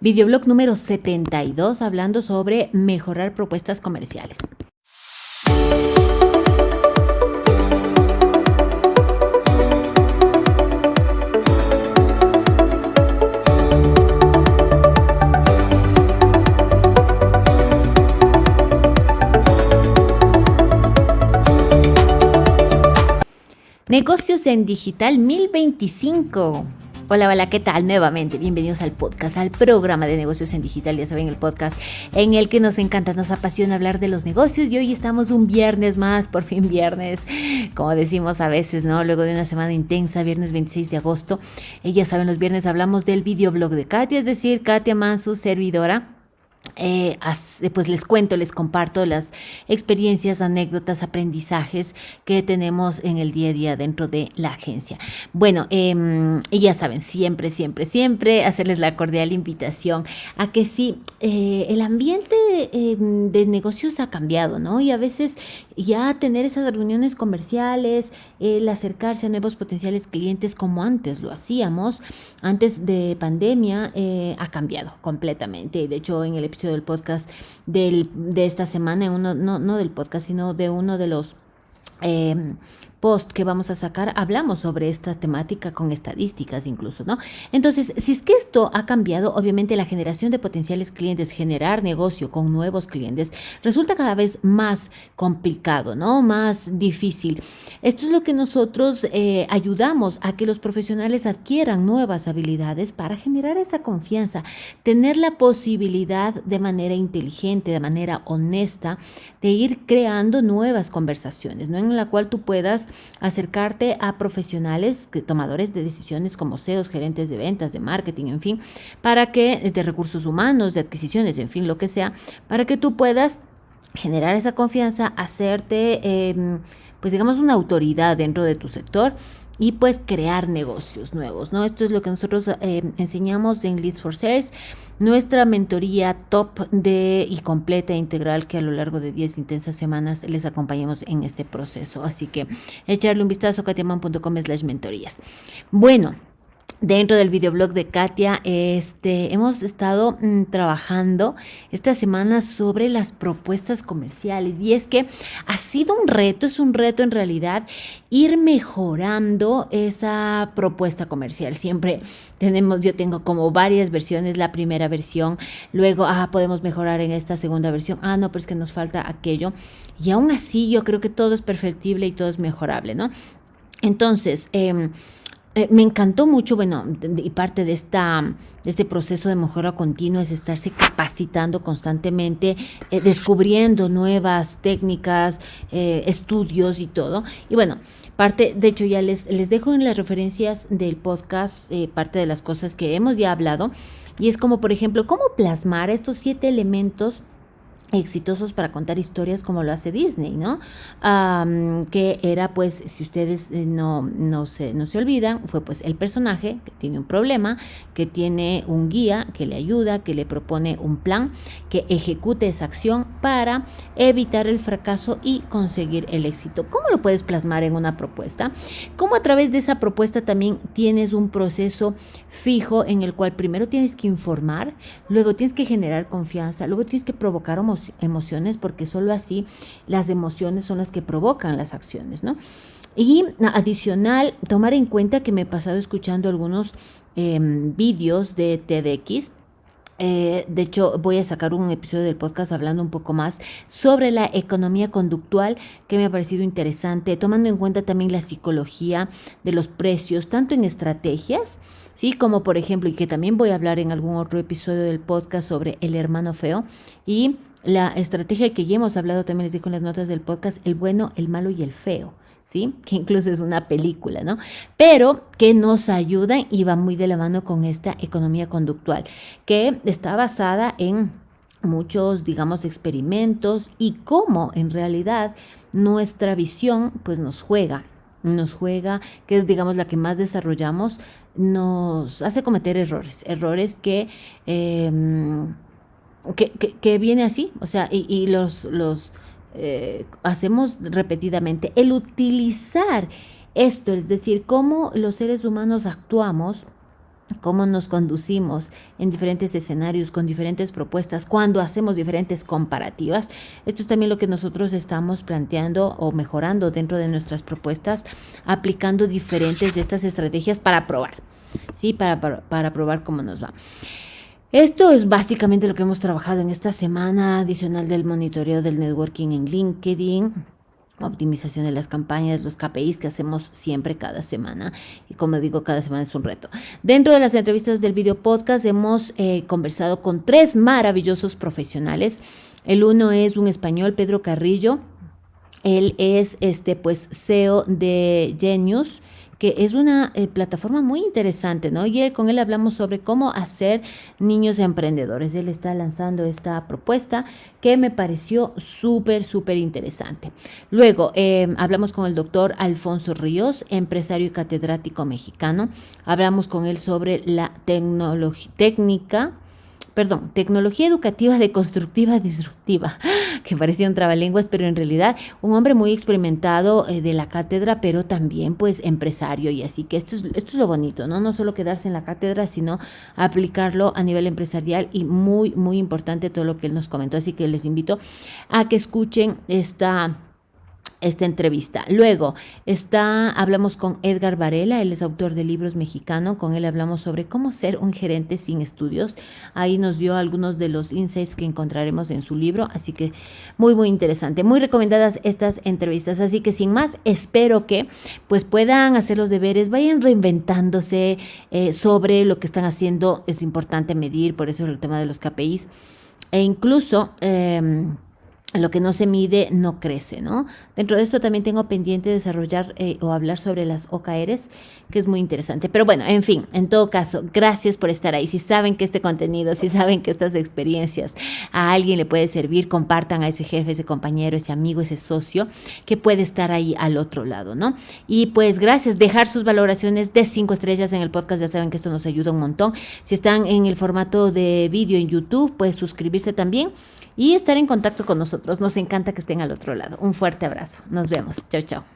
videoblog número 72 hablando sobre mejorar propuestas comerciales. Negocios en Digital 1025. Hola, hola, ¿qué tal? Nuevamente, bienvenidos al podcast, al programa de negocios en digital, ya saben, el podcast en el que nos encanta, nos apasiona hablar de los negocios y hoy estamos un viernes más, por fin viernes, como decimos a veces, ¿no? Luego de una semana intensa, viernes 26 de agosto, eh, ya saben, los viernes hablamos del videoblog de Katia, es decir, Katia más su servidora eh, pues les cuento, les comparto las experiencias, anécdotas, aprendizajes que tenemos en el día a día dentro de la agencia. Bueno, em, y ya saben, siempre, siempre, siempre hacerles la cordial invitación a que sí, eh, el ambiente em, de negocios ha cambiado, ¿no? Y a veces ya tener esas reuniones comerciales, el acercarse a nuevos potenciales clientes como antes lo hacíamos, antes de pandemia, eh, ha cambiado completamente. De hecho, en el episodio del podcast del, de esta semana, uno, no, no del podcast, sino de uno de los eh, post que vamos a sacar hablamos sobre esta temática con estadísticas incluso, ¿no? Entonces, si es que esto ha cambiado, obviamente la generación de potenciales clientes, generar negocio con nuevos clientes, resulta cada vez más complicado, ¿no? Más difícil. Esto es lo que nosotros eh, ayudamos a que los profesionales adquieran nuevas habilidades para generar esa confianza, tener la posibilidad de manera inteligente, de manera honesta, de ir creando nuevas conversaciones, ¿no? En la cual tú puedas acercarte a profesionales, tomadores de decisiones como CEOs, gerentes de ventas, de marketing, en fin, para que, de recursos humanos, de adquisiciones, en fin, lo que sea, para que tú puedas generar esa confianza, hacerte, em, pues digamos, una autoridad dentro de tu sector y pues crear negocios nuevos, ¿no? Esto es lo que nosotros eh, enseñamos en Lead for Sales, nuestra mentoría top de y completa e integral que a lo largo de 10 intensas semanas les acompañamos en este proceso. Así que echarle un vistazo a katiaman.com slash mentorías. Bueno, Dentro del videoblog de Katia, este, hemos estado mm, trabajando esta semana sobre las propuestas comerciales y es que ha sido un reto, es un reto en realidad ir mejorando esa propuesta comercial. Siempre tenemos, yo tengo como varias versiones, la primera versión, luego, ah, podemos mejorar en esta segunda versión, ah, no, pero es que nos falta aquello. Y aún así yo creo que todo es perfectible y todo es mejorable, ¿no? Entonces, eh, eh, me encantó mucho, bueno, y parte de, esta, este proceso de mejora continua es estarse capacitando constantemente, eh, descubriendo nuevas técnicas, eh, estudios y todo. Y bueno, parte, de hecho ya les, les dejo en las referencias del podcast parte de las cosas que hemos ya hablado. Y es como, por ejemplo, cómo plasmar estos siete elementos exitosos para contar historias como lo hace Disney, ¿no? que era pues, si ustedes eh, no, no, se, no se olvidan, fue pues el personaje que tiene un problema, que tiene un guía que le ayuda, que le propone un plan, que ejecute esa acción para evitar el fracaso y conseguir el éxito. ¿Cómo lo puedes plasmar en una propuesta? ¿Cómo a través de esa propuesta también tienes un proceso fijo en el cual primero tienes que informar, luego tienes que generar confianza, luego tienes que provocar emociones porque solo así las emociones son las que provocan las acciones, ¿no? Y adicional, tomar en cuenta que me he pasado escuchando algunos em, vídeos de TEDx eh, de hecho, voy a sacar un episodio del podcast hablando un poco más sobre la economía conductual que me ha parecido interesante, tomando en cuenta también la psicología de los precios, tanto en estrategias, ¿sí? Como por ejemplo, y que también voy a hablar en algún otro episodio del podcast sobre el hermano feo y la estrategia que ya hemos hablado, también les digo en las notas del podcast, el bueno, el malo y el feo. ¿Sí? Que incluso es una película, ¿no? Pero que nos ayuda y va muy de la mano con esta economía conductual, que está basada en muchos, digamos, experimentos y cómo en realidad nuestra visión, pues nos juega, nos juega, que es, digamos, la que más desarrollamos, nos hace cometer errores, errores que... Em, que, viene así, o sea, y, los, los eh, hacemos repetidamente. El utilizar esto, es decir, cómo los seres humanos actuamos cómo nos conducimos en diferentes escenarios con diferentes propuestas cuando hacemos diferentes comparativas. Esto es también lo que nosotros estamos planteando o mejorando dentro de nuestras propuestas, aplicando diferentes de estas estrategias para probar, ¿sí? Para, para, para probar cómo nos va. Esto es básicamente lo que hemos trabajado en esta semana adicional del monitoreo del networking en LinkedIn optimización de las campañas, los KPIs que hacemos siempre cada semana. Y como digo, cada semana es un reto. Dentro de las entrevistas del video podcast hemos eh, conversado con tres maravillosos profesionales. El uno es un español, Pedro Carrillo. Él es este pues CEO de Genius que es una eh, plataforma muy interesante, ¿no? Y con él hablamos sobre cómo hacer niños emprendedores. Él está lanzando esta propuesta que me pareció súper, súper interesante. Luego, em, hablamos con el doctor Alfonso Ríos, empresario y catedrático mexicano. Hablamos con él sobre la técnica perdón, tecnología educativa deconstructiva disruptiva, que parecía un trabalenguas, pero en realidad un hombre muy experimentado eh, de la cátedra, pero también pues empresario y así que esto es, esto es lo bonito, ¿no? No solo quedarse en la cátedra, sino aplicarlo a nivel empresarial y muy, muy importante todo lo que él nos comentó. Así que les invito a que escuchen esta esta entrevista. Luego está, hablamos con Edgar Varela, él es autor de libros mexicano, con él hablamos sobre cómo ser un gerente sin estudios. Ahí nos dio algunos de los insights que encontraremos en su libro, así que muy muy interesante, muy recomendadas estas entrevistas. Así que sin más, espero que pues puedan hacer los deberes, vayan reinventándose eh, sobre lo que están haciendo. Es importante medir, por eso el tema de los KPIs e incluso eh, lo que no se mide no crece, ¿no? Dentro de esto también tengo pendiente desarrollar eh, o hablar sobre las OKRs, que es muy interesante. Pero bueno, en fin, en todo caso, gracias por estar ahí. Si saben que este contenido, si saben que estas experiencias a alguien le puede servir, compartan a ese jefe, ese compañero, ese amigo, ese socio que puede estar ahí al otro lado, ¿no? Y pues gracias, dejar sus valoraciones de cinco estrellas en el podcast, ya saben que esto nos ayuda un montón. Si están en el formato de vídeo en YouTube, pues suscribirse también y estar en contacto con nosotros. Nos encanta que estén al otro lado. Un fuerte abrazo. Nos vemos. Chao, chao.